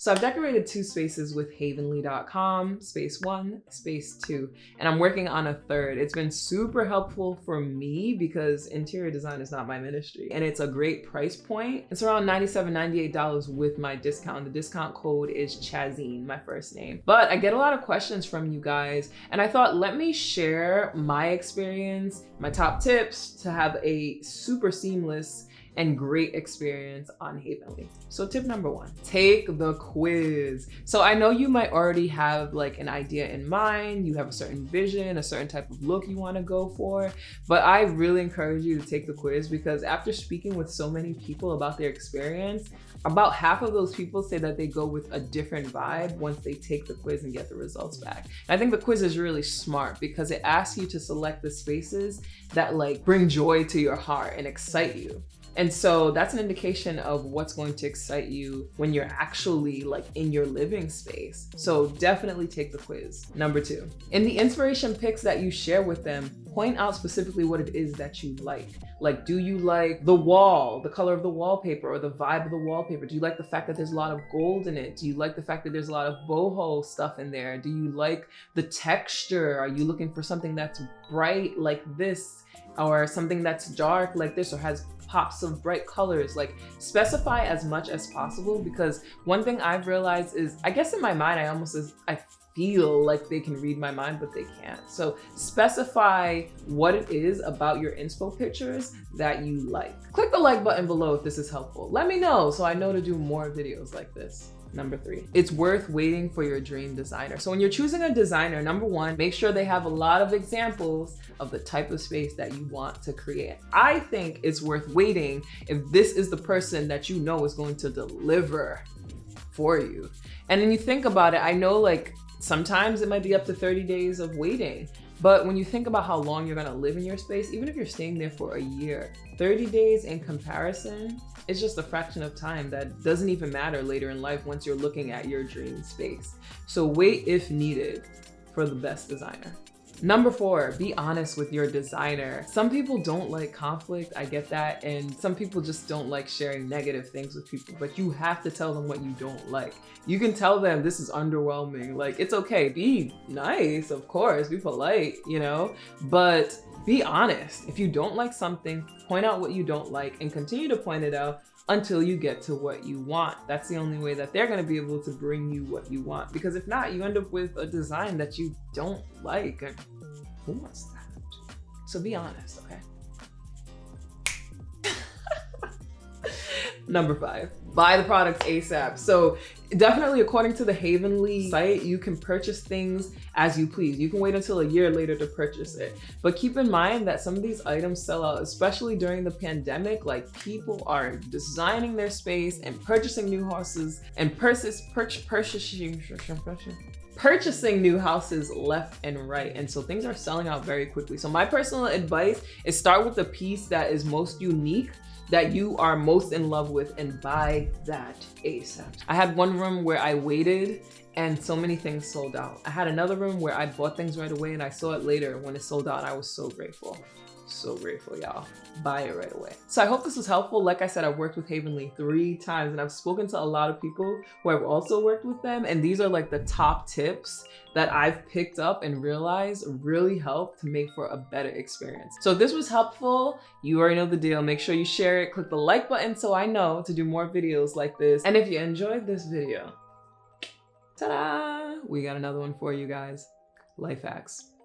So I've decorated two spaces with havenly.com, space one, space two, and I'm working on a third. It's been super helpful for me because interior design is not my ministry and it's a great price point. It's around $97, $98 with my discount. The discount code is Chazine, my first name. But I get a lot of questions from you guys and I thought, let me share my experience, my top tips to have a super seamless and great experience on Havenly. So tip number one, take the quiz. So I know you might already have like an idea in mind, you have a certain vision, a certain type of look you wanna go for, but I really encourage you to take the quiz because after speaking with so many people about their experience, about half of those people say that they go with a different vibe once they take the quiz and get the results back. And I think the quiz is really smart because it asks you to select the spaces that like bring joy to your heart and excite you. And so that's an indication of what's going to excite you when you're actually like in your living space. So definitely take the quiz. Number two, in the inspiration picks that you share with them, point out specifically what it is that you like. Like, do you like the wall, the color of the wallpaper or the vibe of the wallpaper? Do you like the fact that there's a lot of gold in it? Do you like the fact that there's a lot of boho stuff in there? Do you like the texture? Are you looking for something that's bright like this or something that's dark like this or has pops of bright colors. Like specify as much as possible because one thing I've realized is, I guess in my mind, I almost, I feel like they can read my mind, but they can't. So specify what it is about your inspo pictures that you like. Click the like button below if this is helpful. Let me know so I know to do more videos like this. Number three, it's worth waiting for your dream designer. So when you're choosing a designer, number one, make sure they have a lot of examples of the type of space that you want to create. I think it's worth waiting if this is the person that you know is going to deliver for you. And then you think about it, I know like sometimes it might be up to 30 days of waiting. But when you think about how long you're gonna live in your space, even if you're staying there for a year, 30 days in comparison is just a fraction of time that doesn't even matter later in life once you're looking at your dream space. So wait if needed for the best designer. Number four, be honest with your designer. Some people don't like conflict, I get that, and some people just don't like sharing negative things with people, but you have to tell them what you don't like. You can tell them this is underwhelming, like it's okay, be nice, of course, be polite, you know, but be honest. If you don't like something, point out what you don't like and continue to point it out until you get to what you want. That's the only way that they're going to be able to bring you what you want. Because if not, you end up with a design that you don't like. Who wants that? So be honest, okay? Number five, buy the products ASAP. So definitely according to the Havenly site, you can purchase things as you please. You can wait until a year later to purchase it. But keep in mind that some of these items sell out, especially during the pandemic, like people are designing their space and purchasing new houses and purchase, purchase, purchasing, purchasing new houses left and right. And so things are selling out very quickly. So my personal advice is start with the piece that is most unique that you are most in love with and buy that ASAP. I had one room where I waited and so many things sold out. I had another room where I bought things right away and I saw it later when it sold out. I was so grateful so grateful, y'all. Buy it right away. So I hope this was helpful. Like I said, I've worked with Havenly three times and I've spoken to a lot of people who have also worked with them. And these are like the top tips that I've picked up and realized really help to make for a better experience. So if this was helpful, you already know the deal. Make sure you share it, click the like button so I know to do more videos like this. And if you enjoyed this video, ta-da, we got another one for you guys. Life hacks.